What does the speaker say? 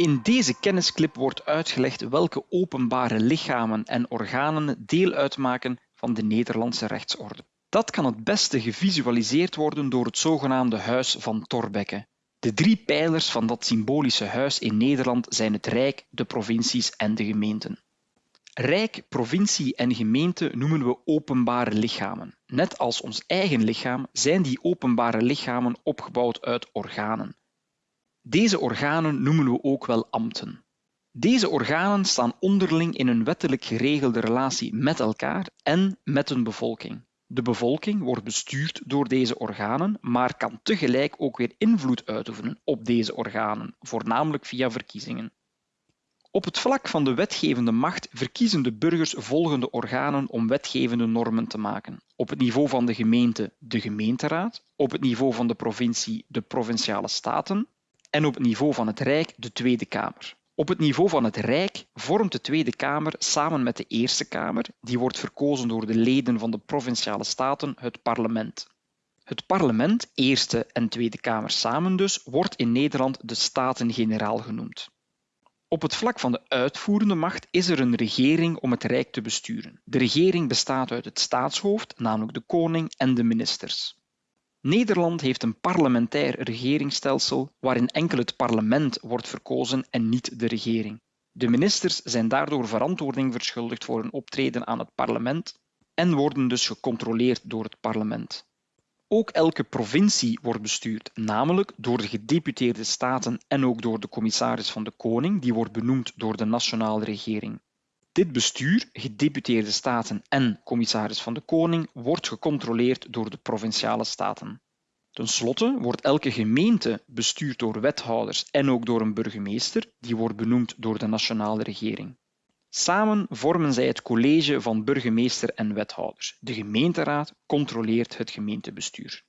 In deze kennisclip wordt uitgelegd welke openbare lichamen en organen deel uitmaken van de Nederlandse rechtsorde. Dat kan het beste gevisualiseerd worden door het zogenaamde Huis van Thorbecke. De drie pijlers van dat symbolische huis in Nederland zijn het Rijk, de provincies en de gemeenten. Rijk, provincie en gemeente noemen we openbare lichamen. Net als ons eigen lichaam zijn die openbare lichamen opgebouwd uit organen. Deze organen noemen we ook wel ambten. Deze organen staan onderling in een wettelijk geregelde relatie met elkaar en met hun bevolking. De bevolking wordt bestuurd door deze organen, maar kan tegelijk ook weer invloed uitoefenen op deze organen, voornamelijk via verkiezingen. Op het vlak van de wetgevende macht verkiezen de burgers volgende organen om wetgevende normen te maken. Op het niveau van de gemeente de gemeenteraad, op het niveau van de provincie de provinciale staten en op het niveau van het Rijk de Tweede Kamer. Op het niveau van het Rijk vormt de Tweede Kamer samen met de Eerste Kamer, die wordt verkozen door de leden van de provinciale staten, het parlement. Het parlement, Eerste en Tweede Kamer samen dus, wordt in Nederland de Staten-Generaal genoemd. Op het vlak van de uitvoerende macht is er een regering om het Rijk te besturen. De regering bestaat uit het staatshoofd, namelijk de koning en de ministers. Nederland heeft een parlementair regeringsstelsel waarin enkel het parlement wordt verkozen en niet de regering. De ministers zijn daardoor verantwoording verschuldigd voor hun optreden aan het parlement en worden dus gecontroleerd door het parlement. Ook elke provincie wordt bestuurd, namelijk door de gedeputeerde staten en ook door de commissaris van de koning, die wordt benoemd door de nationale regering. Dit bestuur, gedeputeerde staten en commissaris van de koning, wordt gecontroleerd door de provinciale staten. Ten slotte wordt elke gemeente bestuurd door wethouders en ook door een burgemeester, die wordt benoemd door de nationale regering. Samen vormen zij het college van burgemeester en wethouders. De gemeenteraad controleert het gemeentebestuur.